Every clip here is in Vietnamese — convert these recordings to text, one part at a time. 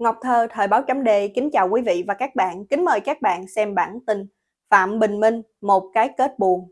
Ngọc Thơ, Thời báo chấm đề, kính chào quý vị và các bạn. Kính mời các bạn xem bản tin Phạm Bình Minh, một cái kết buồn.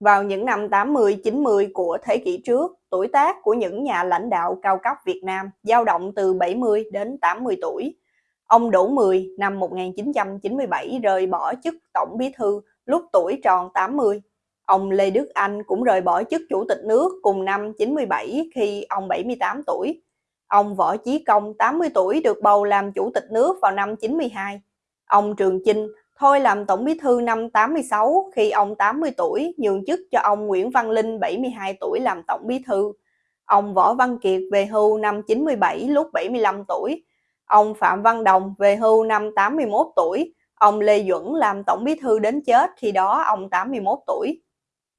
Vào những năm 80-90 của thế kỷ trước, tuổi tác của những nhà lãnh đạo cao cấp Việt Nam dao động từ 70 đến 80 tuổi. Ông Đỗ Mười năm 1997 rời bỏ chức Tổng Bí thư lúc tuổi tròn 80. Ông Lê Đức Anh cũng rời bỏ chức Chủ tịch nước cùng năm 97 khi ông 78 tuổi. Ông Võ Chí Công, 80 tuổi, được bầu làm chủ tịch nước vào năm 92. Ông Trường Chinh thôi làm tổng bí thư năm 86 khi ông 80 tuổi nhường chức cho ông Nguyễn Văn Linh 72 tuổi làm tổng bí thư. Ông Võ Văn Kiệt về hưu năm 97 lúc 75 tuổi. Ông Phạm Văn Đồng về hưu năm 81 tuổi. Ông Lê Duẩn làm tổng bí thư đến chết khi đó ông 81 tuổi.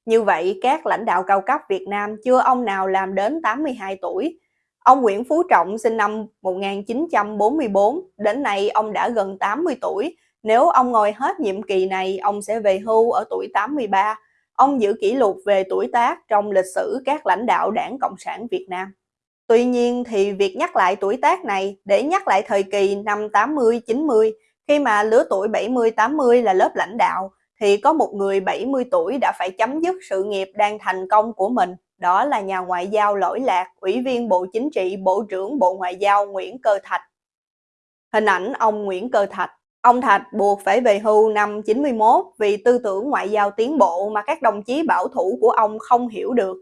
Như vậy, các lãnh đạo cao cấp Việt Nam chưa ông nào làm đến 82 tuổi, Ông Nguyễn Phú Trọng sinh năm 1944, đến nay ông đã gần 80 tuổi. Nếu ông ngồi hết nhiệm kỳ này, ông sẽ về hưu ở tuổi 83. Ông giữ kỷ lục về tuổi tác trong lịch sử các lãnh đạo đảng Cộng sản Việt Nam. Tuy nhiên thì việc nhắc lại tuổi tác này để nhắc lại thời kỳ năm 80-90, khi mà lứa tuổi 70-80 là lớp lãnh đạo, thì có một người 70 tuổi đã phải chấm dứt sự nghiệp đang thành công của mình đó là nhà ngoại giao lỗi lạc, Ủy viên Bộ Chính trị, Bộ trưởng Bộ Ngoại giao Nguyễn Cơ Thạch. Hình ảnh ông Nguyễn Cơ Thạch Ông Thạch buộc phải về hưu năm 91 vì tư tưởng ngoại giao tiến bộ mà các đồng chí bảo thủ của ông không hiểu được.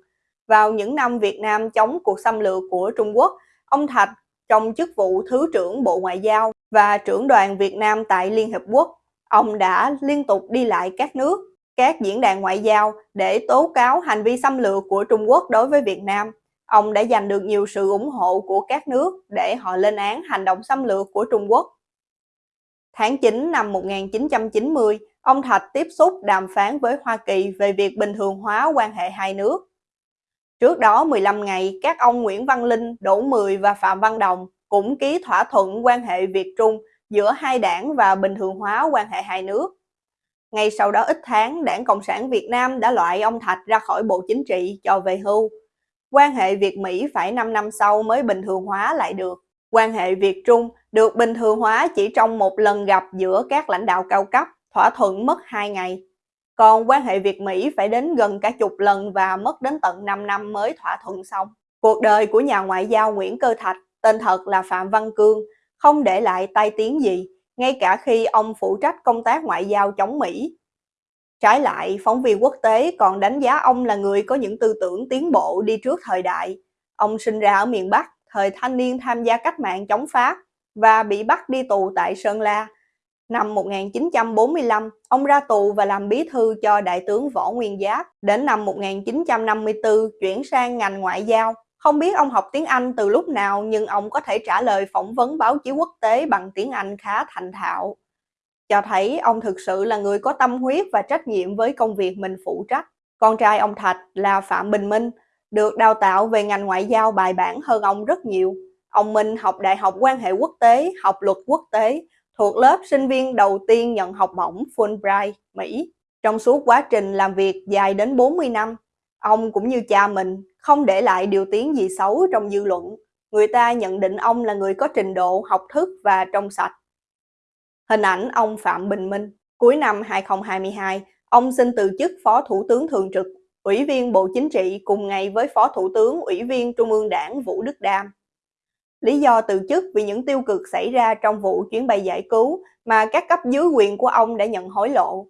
Vào những năm Việt Nam chống cuộc xâm lược của Trung Quốc, ông Thạch trong chức vụ Thứ trưởng Bộ Ngoại giao và trưởng đoàn Việt Nam tại Liên Hợp Quốc. Ông đã liên tục đi lại các nước các diễn đàn ngoại giao để tố cáo hành vi xâm lược của Trung Quốc đối với Việt Nam. Ông đã giành được nhiều sự ủng hộ của các nước để họ lên án hành động xâm lược của Trung Quốc. Tháng 9 năm 1990, ông Thạch tiếp xúc đàm phán với Hoa Kỳ về việc bình thường hóa quan hệ hai nước. Trước đó 15 ngày, các ông Nguyễn Văn Linh, Đỗ Mười và Phạm Văn Đồng cũng ký thỏa thuận quan hệ Việt-Trung giữa hai đảng và bình thường hóa quan hệ hai nước. Ngay sau đó ít tháng, Đảng Cộng sản Việt Nam đã loại ông Thạch ra khỏi Bộ Chính trị cho về hưu. Quan hệ Việt-Mỹ phải 5 năm sau mới bình thường hóa lại được. Quan hệ Việt-Trung được bình thường hóa chỉ trong một lần gặp giữa các lãnh đạo cao cấp, thỏa thuận mất 2 ngày. Còn quan hệ Việt-Mỹ phải đến gần cả chục lần và mất đến tận 5 năm mới thỏa thuận xong. Cuộc đời của nhà ngoại giao Nguyễn Cơ Thạch, tên thật là Phạm Văn Cương, không để lại tai tiếng gì ngay cả khi ông phụ trách công tác ngoại giao chống Mỹ. Trái lại, phóng viên quốc tế còn đánh giá ông là người có những tư tưởng tiến bộ đi trước thời đại. Ông sinh ra ở miền Bắc, thời thanh niên tham gia cách mạng chống Pháp và bị bắt đi tù tại Sơn La. Năm 1945, ông ra tù và làm bí thư cho đại tướng Võ Nguyên Giáp. Đến năm 1954, chuyển sang ngành ngoại giao không biết ông học tiếng Anh từ lúc nào nhưng ông có thể trả lời phỏng vấn báo chí quốc tế bằng tiếng Anh khá thành thạo. Cho thấy ông thực sự là người có tâm huyết và trách nhiệm với công việc mình phụ trách. Con trai ông Thạch là Phạm Bình Minh, được đào tạo về ngành ngoại giao bài bản hơn ông rất nhiều. Ông Minh học Đại học quan hệ quốc tế, học luật quốc tế, thuộc lớp sinh viên đầu tiên nhận học bổng Fulbright, Mỹ. Trong suốt quá trình làm việc dài đến 40 năm, ông cũng như cha mình không để lại điều tiếng gì xấu trong dư luận. Người ta nhận định ông là người có trình độ, học thức và trong sạch. Hình ảnh ông Phạm Bình Minh Cuối năm 2022, ông xin từ chức Phó Thủ tướng Thường trực, Ủy viên Bộ Chính trị cùng ngày với Phó Thủ tướng Ủy viên Trung ương Đảng Vũ Đức Đam. Lý do từ chức vì những tiêu cực xảy ra trong vụ chuyến bay giải cứu mà các cấp dưới quyền của ông đã nhận hối lộ.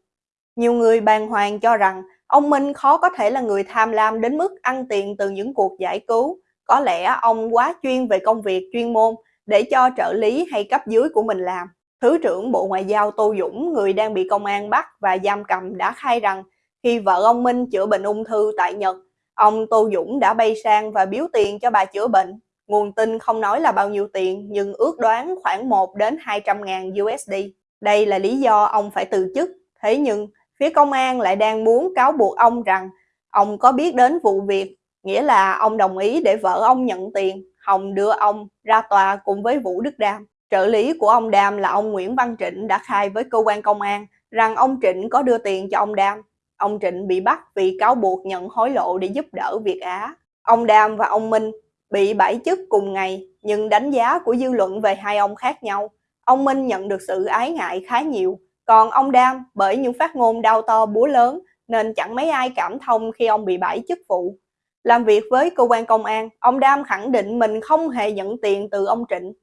Nhiều người bàng hoàng cho rằng Ông Minh khó có thể là người tham lam đến mức ăn tiền từ những cuộc giải cứu. Có lẽ ông quá chuyên về công việc chuyên môn để cho trợ lý hay cấp dưới của mình làm. Thứ trưởng Bộ Ngoại giao Tô Dũng, người đang bị công an bắt và giam cầm đã khai rằng khi vợ ông Minh chữa bệnh ung thư tại Nhật, ông Tô Dũng đã bay sang và biếu tiền cho bà chữa bệnh. Nguồn tin không nói là bao nhiêu tiền nhưng ước đoán khoảng 1 đến 200 ngàn USD. Đây là lý do ông phải từ chức. Thế nhưng phía công an lại đang muốn cáo buộc ông rằng ông có biết đến vụ việc, nghĩa là ông đồng ý để vợ ông nhận tiền, Hồng đưa ông ra tòa cùng với Vũ Đức Đam. Trợ lý của ông Đam là ông Nguyễn Văn Trịnh đã khai với cơ quan công an rằng ông Trịnh có đưa tiền cho ông Đam. Ông Trịnh bị bắt vì cáo buộc nhận hối lộ để giúp đỡ Việt Á. Ông Đam và ông Minh bị bãi chức cùng ngày nhưng đánh giá của dư luận về hai ông khác nhau. Ông Minh nhận được sự ái ngại khá nhiều, còn ông Đam bởi những phát ngôn đau to búa lớn nên chẳng mấy ai cảm thông khi ông bị bãi chức vụ. Làm việc với cơ quan công an, ông Đam khẳng định mình không hề nhận tiền từ ông Trịnh.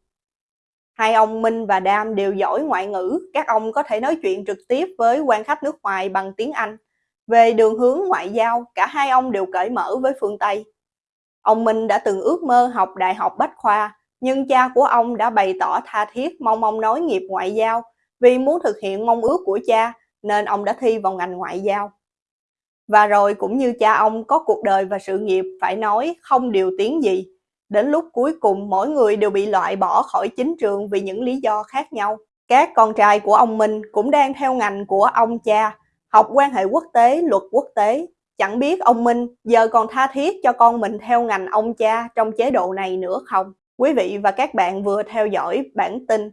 Hai ông Minh và Đam đều giỏi ngoại ngữ, các ông có thể nói chuyện trực tiếp với quan khách nước ngoài bằng tiếng Anh. Về đường hướng ngoại giao, cả hai ông đều cởi mở với phương Tây. Ông Minh đã từng ước mơ học Đại học Bách Khoa, nhưng cha của ông đã bày tỏ tha thiết mong ông nói nghiệp ngoại giao vì muốn thực hiện mong ước của cha nên ông đã thi vào ngành ngoại giao. Và rồi cũng như cha ông có cuộc đời và sự nghiệp phải nói không điều tiếng gì. Đến lúc cuối cùng mỗi người đều bị loại bỏ khỏi chính trường vì những lý do khác nhau. Các con trai của ông Minh cũng đang theo ngành của ông cha, học quan hệ quốc tế, luật quốc tế. Chẳng biết ông Minh giờ còn tha thiết cho con mình theo ngành ông cha trong chế độ này nữa không? Quý vị và các bạn vừa theo dõi bản tin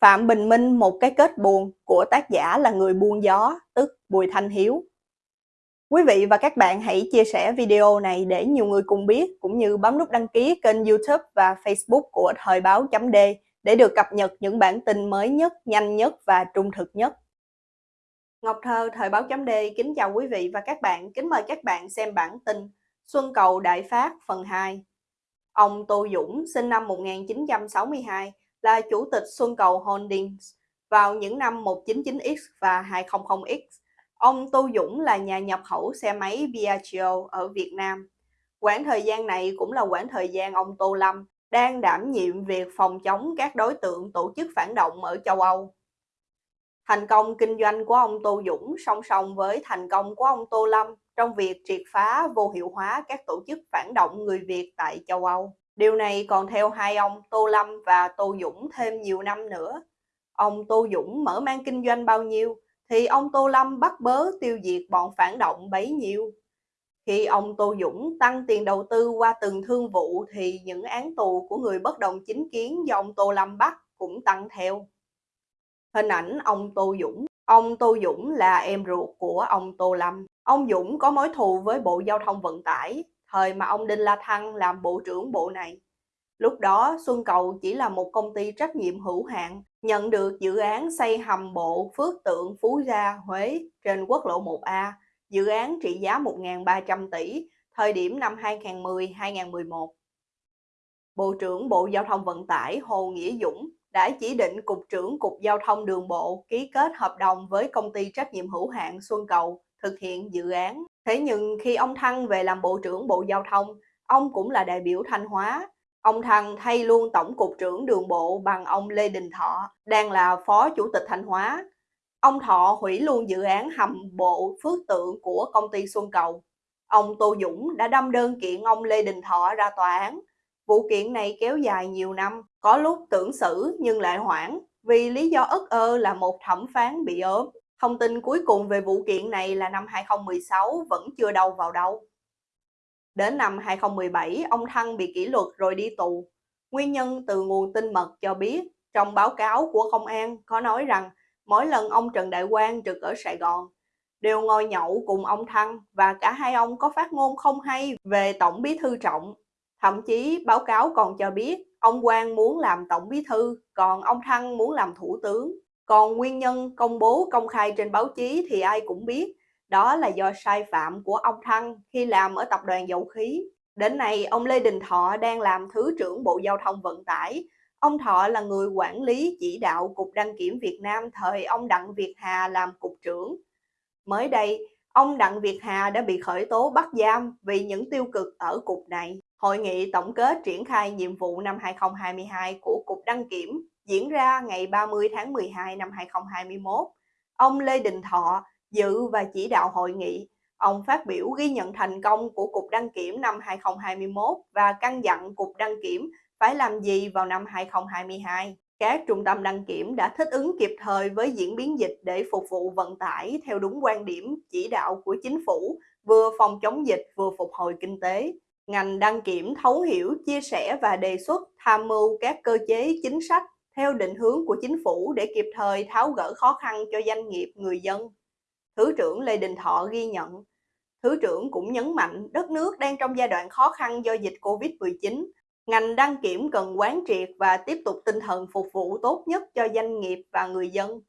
Phạm Bình Minh một cái kết buồn của tác giả là người buôn gió, tức Bùi Thanh Hiếu. Quý vị và các bạn hãy chia sẻ video này để nhiều người cùng biết, cũng như bấm nút đăng ký kênh youtube và facebook của Thời báo chấm để được cập nhật những bản tin mới nhất, nhanh nhất và trung thực nhất. Ngọc Thơ, Thời báo chấm kính chào quý vị và các bạn, kính mời các bạn xem bản tin Xuân Cầu Đại Phát phần 2. Ông Tô Dũng, sinh năm 1962, là chủ tịch Xuân Cầu Holdings vào những năm 199X và 200X. Ông Tô Dũng là nhà nhập khẩu xe máy Piaggio ở Việt Nam. Quãng thời gian này cũng là quãng thời gian ông Tô Lâm đang đảm nhiệm việc phòng chống các đối tượng tổ chức phản động ở châu Âu. Thành công kinh doanh của ông Tô Dũng song song với thành công của ông Tô Lâm trong việc triệt phá vô hiệu hóa các tổ chức phản động người Việt tại châu Âu. Điều này còn theo hai ông Tô Lâm và Tô Dũng thêm nhiều năm nữa. Ông Tô Dũng mở mang kinh doanh bao nhiêu, thì ông Tô Lâm bắt bớ tiêu diệt bọn phản động bấy nhiêu. Khi ông Tô Dũng tăng tiền đầu tư qua từng thương vụ thì những án tù của người bất đồng chính kiến do ông Tô Lâm bắt cũng tăng theo. Hình ảnh ông Tô Dũng Ông Tô Dũng là em ruột của ông Tô Lâm. Ông Dũng có mối thù với Bộ Giao thông Vận tải, thời mà ông Đinh La Thăng làm bộ trưởng bộ này. Lúc đó Xuân Cầu chỉ là một công ty trách nhiệm hữu hạn, nhận được dự án xây hầm bộ Phước Tượng Phú Gia, Huế trên quốc lộ 1A, dự án trị giá 1.300 tỷ, thời điểm năm 2010-2011. Bộ trưởng Bộ Giao thông Vận tải Hồ Nghĩa Dũng đã chỉ định Cục trưởng Cục Giao thông Đường bộ ký kết hợp đồng với công ty trách nhiệm hữu hạn Xuân Cầu thực hiện dự án. Thế nhưng khi ông Thăng về làm Bộ trưởng Bộ Giao thông, ông cũng là đại biểu Thanh Hóa. Ông Thăng thay luôn Tổng cục trưởng đường bộ bằng ông Lê Đình Thọ, đang là Phó Chủ tịch Thanh Hóa. Ông Thọ hủy luôn dự án hầm bộ phước tượng của công ty Xuân Cầu. Ông Tô Dũng đã đâm đơn kiện ông Lê Đình Thọ ra tòa án. Vụ kiện này kéo dài nhiều năm, có lúc tưởng xử nhưng lại hoãn vì lý do ức ơ là một thẩm phán bị ốm. Thông tin cuối cùng về vụ kiện này là năm 2016 vẫn chưa đâu vào đâu. Đến năm 2017, ông Thăng bị kỷ luật rồi đi tù. Nguyên nhân từ nguồn tin mật cho biết, trong báo cáo của công an có nói rằng mỗi lần ông Trần Đại Quang trực ở Sài Gòn, đều ngồi nhậu cùng ông Thăng và cả hai ông có phát ngôn không hay về Tổng Bí Thư Trọng. Thậm chí báo cáo còn cho biết ông Quang muốn làm Tổng Bí Thư, còn ông Thăng muốn làm Thủ tướng. Còn nguyên nhân công bố công khai trên báo chí thì ai cũng biết, đó là do sai phạm của ông Thăng khi làm ở tập đoàn dầu khí. Đến nay, ông Lê Đình Thọ đang làm Thứ trưởng Bộ Giao thông Vận tải. Ông Thọ là người quản lý chỉ đạo Cục Đăng kiểm Việt Nam thời ông Đặng Việt Hà làm Cục trưởng. Mới đây, ông Đặng Việt Hà đã bị khởi tố bắt giam vì những tiêu cực ở cục này. Hội nghị tổng kết triển khai nhiệm vụ năm 2022 của Cục Đăng kiểm diễn ra ngày 30 tháng 12 năm 2021. Ông Lê Đình Thọ dự và chỉ đạo hội nghị. Ông phát biểu ghi nhận thành công của Cục Đăng kiểm năm 2021 và căn dặn Cục Đăng kiểm phải làm gì vào năm 2022. Các trung tâm đăng kiểm đã thích ứng kịp thời với diễn biến dịch để phục vụ vận tải theo đúng quan điểm chỉ đạo của chính phủ, vừa phòng chống dịch vừa phục hồi kinh tế. Ngành đăng kiểm thấu hiểu, chia sẻ và đề xuất tham mưu các cơ chế chính sách theo định hướng của chính phủ để kịp thời tháo gỡ khó khăn cho doanh nghiệp, người dân. Thứ trưởng Lê Đình Thọ ghi nhận. Thứ trưởng cũng nhấn mạnh đất nước đang trong giai đoạn khó khăn do dịch Covid-19. Ngành đăng kiểm cần quán triệt và tiếp tục tinh thần phục vụ tốt nhất cho doanh nghiệp và người dân.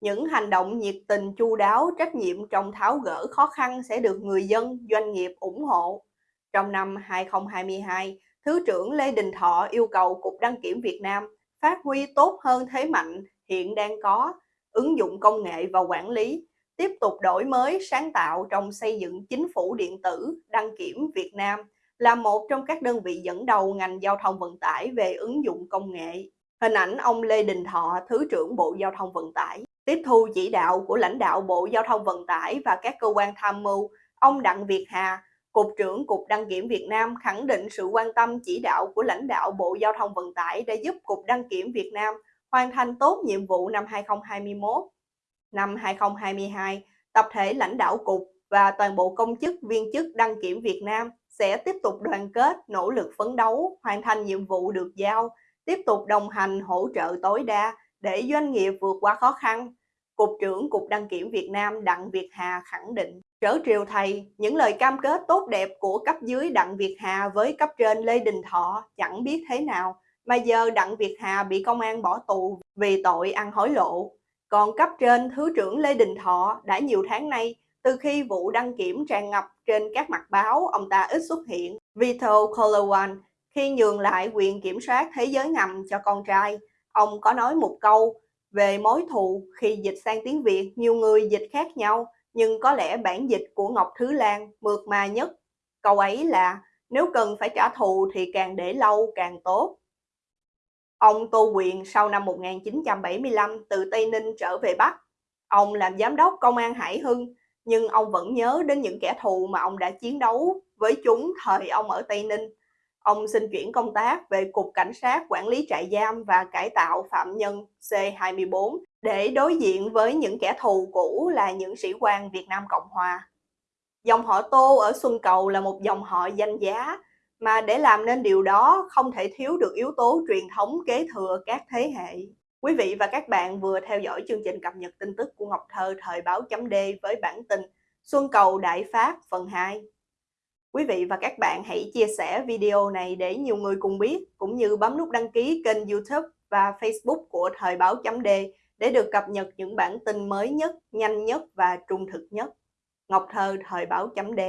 Những hành động nhiệt tình chu đáo, trách nhiệm trong tháo gỡ khó khăn sẽ được người dân, doanh nghiệp ủng hộ. Trong năm 2022, Thứ trưởng Lê Đình Thọ yêu cầu Cục Đăng kiểm Việt Nam phát huy tốt hơn thế mạnh hiện đang có, ứng dụng công nghệ và quản lý, tiếp tục đổi mới sáng tạo trong xây dựng chính phủ điện tử đăng kiểm Việt Nam là một trong các đơn vị dẫn đầu ngành giao thông vận tải về ứng dụng công nghệ. Hình ảnh ông Lê Đình Thọ, Thứ trưởng Bộ Giao thông Vận tải, tiếp thu chỉ đạo của lãnh đạo Bộ Giao thông Vận tải và các cơ quan tham mưu, ông Đặng Việt Hà, Cục trưởng Cục Đăng kiểm Việt Nam khẳng định sự quan tâm chỉ đạo của lãnh đạo Bộ Giao thông Vận tải đã giúp Cục Đăng kiểm Việt Nam hoàn thành tốt nhiệm vụ năm 2021. Năm 2022, tập thể lãnh đạo Cục và toàn bộ công chức viên chức đăng kiểm Việt Nam sẽ tiếp tục đoàn kết, nỗ lực phấn đấu, hoàn thành nhiệm vụ được giao, tiếp tục đồng hành hỗ trợ tối đa để doanh nghiệp vượt qua khó khăn. Cục trưởng Cục Đăng kiểm Việt Nam Đặng Việt Hà khẳng định. Trở triều thầy, những lời cam kết tốt đẹp của cấp dưới Đặng Việt Hà với cấp trên Lê Đình Thọ chẳng biết thế nào, mà giờ Đặng Việt Hà bị công an bỏ tù vì tội ăn hối lộ. Còn cấp trên Thứ trưởng Lê Đình Thọ đã nhiều tháng nay, từ khi vụ đăng kiểm tràn ngập trên các mặt báo, ông ta ít xuất hiện. Vito Colowan khi nhường lại quyền kiểm soát thế giới ngầm cho con trai, ông có nói một câu về mối thù khi dịch sang tiếng Việt, nhiều người dịch khác nhau, nhưng có lẽ bản dịch của Ngọc Thứ Lan mượt mà nhất. Câu ấy là nếu cần phải trả thù thì càng để lâu càng tốt. Ông Tô Quyền sau năm 1975 từ Tây Ninh trở về Bắc. Ông làm giám đốc công an Hải Hưng, nhưng ông vẫn nhớ đến những kẻ thù mà ông đã chiến đấu với chúng thời ông ở Tây Ninh. Ông xin chuyển công tác về Cục Cảnh sát Quản lý trại giam và cải tạo phạm nhân C24 để đối diện với những kẻ thù cũ là những sĩ quan Việt Nam Cộng Hòa. Dòng họ Tô ở Xuân Cầu là một dòng họ danh giá, mà để làm nên điều đó không thể thiếu được yếu tố truyền thống kế thừa các thế hệ. Quý vị và các bạn vừa theo dõi chương trình cập nhật tin tức của Ngọc Thơ thời báo chấm D với bản tin Xuân Cầu Đại Phát phần 2. Quý vị và các bạn hãy chia sẻ video này để nhiều người cùng biết, cũng như bấm nút đăng ký kênh youtube và facebook của Thời báo chấm D để được cập nhật những bản tin mới nhất, nhanh nhất và trung thực nhất. Ngọc Thơ Thời báo chấm D